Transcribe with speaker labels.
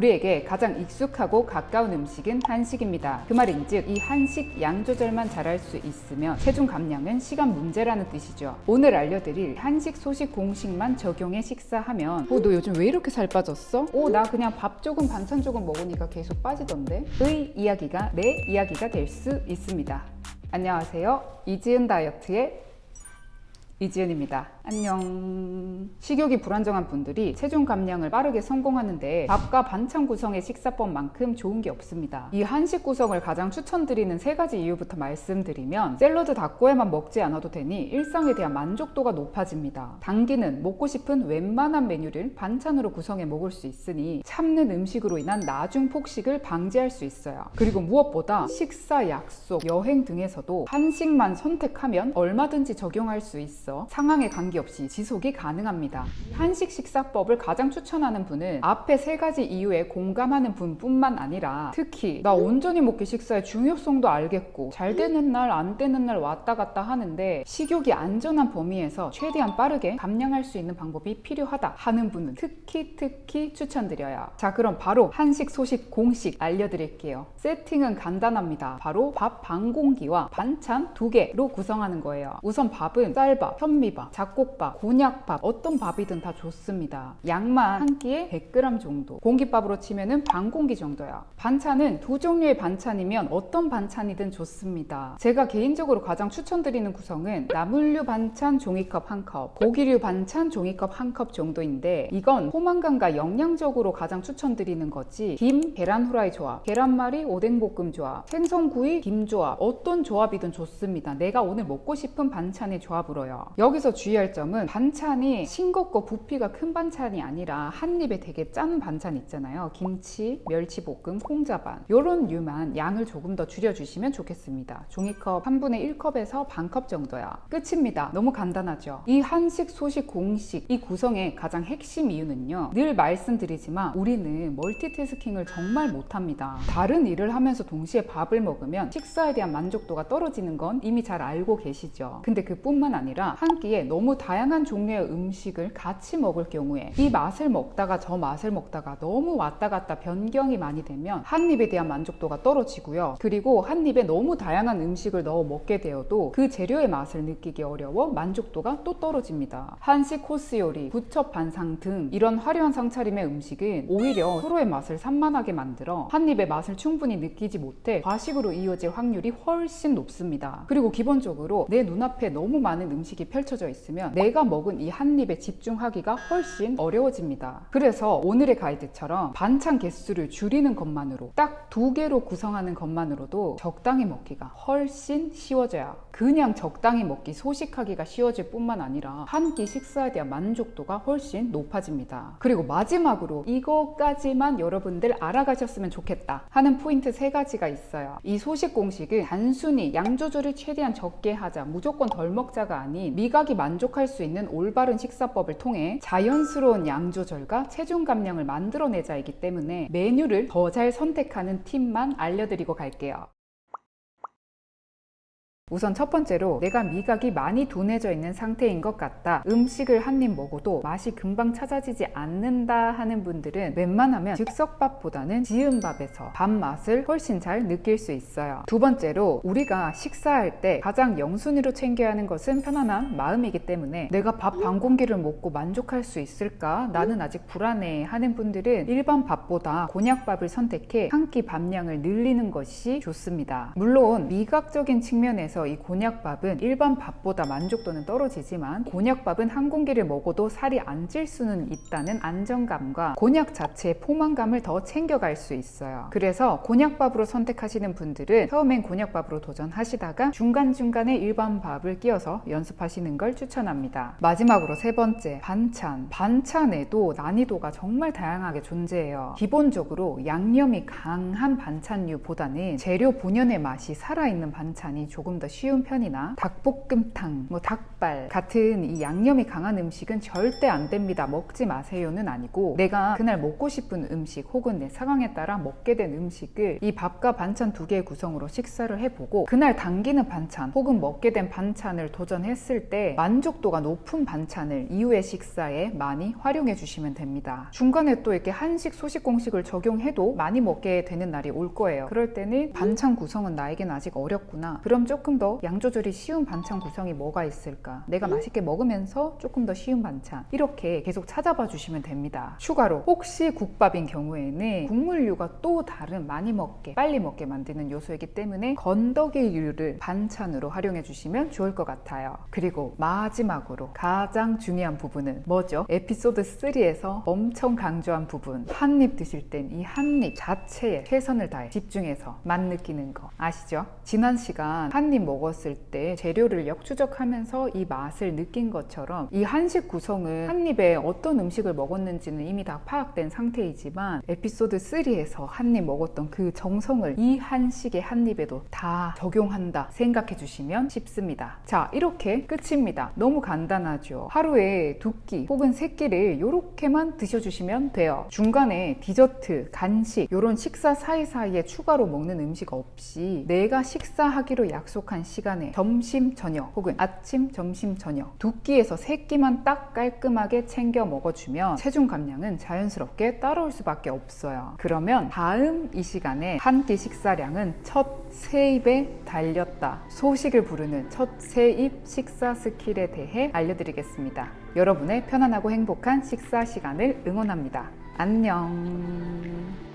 Speaker 1: 우리에게 가장 익숙하고 가까운 음식은 한식입니다. 그 말인즉 이 한식 양 조절만 잘할 수 있으면 체중 감량은 시간 문제라는 뜻이죠. 오늘 알려드릴 한식 소식 공식만 적용해 식사하면 어, 너 요즘 왜 이렇게 살 빠졌어? 어, 나 그냥 밥 조금 반찬 조금 먹으니까 계속 빠지던데? 의 이야기가 내 이야기가 될 수 있습니다. 안녕하세요. 이지은 다이어트의 이지은입니다. 안녕. 식욕이 불안정한 분들이 체중 감량을 빠르게 성공하는데 밥과 반찬 구성의 식사법만큼 좋은 게 없습니다. 이 한식 구성을 가장 추천드리는 세 가지 이유부터 말씀드리면 샐러드 닭고에만 먹지 않아도 되니 일상에 대한 만족도가 높아집니다. 당기는 먹고 싶은 웬만한 메뉴를 반찬으로 구성해 먹을 수 있으니 참는 음식으로 인한 나중 폭식을 방지할 수 있어요. 그리고 무엇보다 식사, 약속, 여행 등에서도 한식만 선택하면 얼마든지 적용할 수 있어 상황에 관계없이 지속이 가능합니다. 한식 식사법을 가장 추천하는 분은 앞에 세 가지 이유에 공감하는 분뿐만 아니라 특히 나 온전히 먹기 식사의 중요성도 알겠고 잘 되는 날 안 되는 날 왔다 갔다 하는데 식욕이 안전한 범위에서 최대한 빠르게 감량할 수 있는 방법이 필요하다 하는 분은 특히 특히 추천드려요. 자 그럼 바로 한식 소식 공식 알려드릴게요. 세팅은 간단합니다. 바로 밥 반 공기와 반찬 두 개로 구성하는 거예요. 우선 밥은 쌀밥, 현미밥, 잡곡밥, 곤약밥 어떤 밥이든 다 좋습니다. 양만 한 끼에 100g 정도 공깃밥으로 치면은 반 공기 정도야. 반찬은 두 종류의 반찬이면 어떤 반찬이든 좋습니다. 제가 개인적으로 가장 추천드리는 구성은 나물류 반찬 종이컵 한 컵, 고기류 반찬 종이컵 한 컵 정도인데 이건 포만감과 영양적으로 가장 추천드리는 거지 김, 계란 후라이 조합, 계란말이, 오뎅볶음 조합, 생선구이, 김 조합 어떤 조합이든 좋습니다. 내가 오늘 먹고 싶은 반찬의 조합으로요. 여기서 주의할 점은 반찬이 싱겁고 부피가 큰 반찬이 아니라 한 입에 되게 짠 반찬 있잖아요. 김치, 멸치볶음, 콩자반 이런 류만 양을 조금 더 줄여주시면 좋겠습니다. 종이컵 3분의 1컵에서 반 컵 정도야. 끝입니다. 너무 간단하죠. 이 한식, 소식, 공식 이 구성의 가장 핵심 이유는요. 늘 말씀드리지만 우리는 멀티태스킹을 정말 못합니다. 다른 일을 하면서 동시에 밥을 먹으면 식사에 대한 만족도가 떨어지는 건 이미 잘 알고 계시죠. 근데 그뿐만 아니라 한 끼에 너무 다양한 종류의 음식을 같이 먹을 경우에 이 맛을 먹다가 저 맛을 먹다가 너무 왔다 갔다 변경이 많이 되면 한 입에 대한 만족도가 떨어지고요. 그리고 한 입에 너무 다양한 음식을 넣어 먹게 되어도 그 재료의 맛을 느끼기 어려워 만족도가 또 떨어집니다. 한식 코스 요리, 부첩 반상 등 이런 화려한 상차림의 음식은 오히려 서로의 맛을 산만하게 만들어 한 입의 맛을 충분히 느끼지 못해 과식으로 이어질 확률이 훨씬 높습니다. 그리고 기본적으로 내 눈앞에 너무 많은 음식이 펼쳐져 있으면 내가 먹은 이 한 입에 집중하기가 훨씬 어려워집니다. 그래서 오늘의 가이드처럼 반찬 개수를 줄이는 것만으로 딱 두 개로 구성하는 것만으로도 적당히 먹기가 훨씬 쉬워져요. 그냥 적당히 먹기 소식하기가 쉬워질 뿐만 아니라 한 끼 식사에 대한 만족도가 훨씬 높아집니다. 그리고 마지막으로 이것까지만 여러분들 알아가셨으면 좋겠다 하는 포인트 세 가지가 있어요. 이 소식 공식은 단순히 양 조절을 최대한 적게 하자, 무조건 덜 먹자가 아닌 미각이 만족할 수 있는 올바른 식사법을 통해 자연스러운 양 조절과 체중 감량을 만들어내자이기 때문에 메뉴를 더 잘 선택하는 팁만 알려드리고 갈게요. 우선 첫 번째로 내가 미각이 많이 둔해져 있는 상태인 것 같다. 음식을 한 입 먹어도 맛이 금방 찾아지지 않는다 하는 분들은 웬만하면 즉석밥보다는 지은밥에서 밥 맛을 훨씬 잘 느낄 수 있어요. 두 번째로 우리가 식사할 때 가장 영순위로 챙겨야 하는 것은 편안한 마음이기 때문에 내가 밥 반 공기를 먹고 만족할 수 있을까? 나는 아직 불안해 하는 분들은 일반 밥보다 곤약밥을 선택해 한 끼 밥량을 늘리는 것이 좋습니다. 물론 미각적인 측면에서 이 곤약밥은 일반 밥보다 만족도는 떨어지지만 곤약밥은 한 공기를 먹어도 살이 안 찔 수는 있다는 안정감과 곤약 자체의 포만감을 더 챙겨갈 수 있어요. 그래서 곤약밥으로 선택하시는 분들은 처음엔 곤약밥으로 도전하시다가 중간중간에 일반 밥을 끼워서 연습하시는 걸 추천합니다. 마지막으로 세 번째, 반찬. 반찬에도 난이도가 정말 다양하게 존재해요. 기본적으로 양념이 강한 반찬류보다는 재료 본연의 맛이 살아있는 반찬이 조금 더 쉬운 편이나 닭볶음탕, 뭐 닭발 같은 이 양념이 강한 음식은 절대 안 됩니다. 먹지 마세요는 아니고 내가 그날 먹고 싶은 음식 혹은 내 상황에 따라 먹게 된 음식을 이 밥과 반찬 두 개의 구성으로 식사를 해보고 그날 당기는 반찬 혹은 먹게 된 반찬을 도전했을 때 만족도가 높은 반찬을 이후의 식사에 많이 활용해 주시면 됩니다. 중간에 또 이렇게 한식 소식 공식을 적용해도 많이 먹게 되는 날이 올 거예요. 그럴 때는 반찬 구성은 나에겐 아직 어렵구나. 그럼 조금 더 양 조절이 쉬운 반찬 구성이 뭐가 있을까? 내가 맛있게 먹으면서 조금 더 쉬운 반찬. 이렇게 계속 찾아봐 주시면 됩니다. 추가로 혹시 국밥인 경우에는 국물류가 또 다른 많이 먹게, 빨리 먹게 만드는 요소이기 때문에 건더기류를 반찬으로 활용해 주시면 좋을 것 같아요. 그리고 마지막으로 가장 중요한 부분은 뭐죠? 에피소드 3에서 엄청 강조한 부분. 한 입 드실 땐 이 한 입 자체에 최선을 다해 집중해서 맛 느끼는 거 아시죠? 지난 시간 한입 먹었을 때 재료를 역추적하면서 이 맛을 느낀 것처럼 이 한식 구성은 한 입에 어떤 음식을 먹었는지는 이미 다 파악된 상태이지만 에피소드 3에서 한 입 먹었던 그 정성을 이 한식의 한 입에도 다 적용한다 생각해 주시면 쉽습니다. 자, 이렇게 끝입니다. 너무 간단하죠. 하루에 두 끼 혹은 세 끼를 이렇게만 드셔주시면 돼요. 중간에 디저트, 간식 이런 식사 사이사이에 추가로 먹는 음식 없이 내가 식사하기로 약속한 시간에 점심, 저녁 혹은 아침, 점심, 저녁 두 끼에서 세 끼만 딱 깔끔하게 챙겨 먹어주면 체중 감량은 자연스럽게 따라올 수밖에 없어요. 그러면 다음 이 시간에 한 끼 식사량은 첫 세 입에 달렸다. 소식을 부르는 첫 세 입 식사 스킬에 대해 알려드리겠습니다. 여러분의 편안하고 행복한 식사 시간을 응원합니다. 안녕.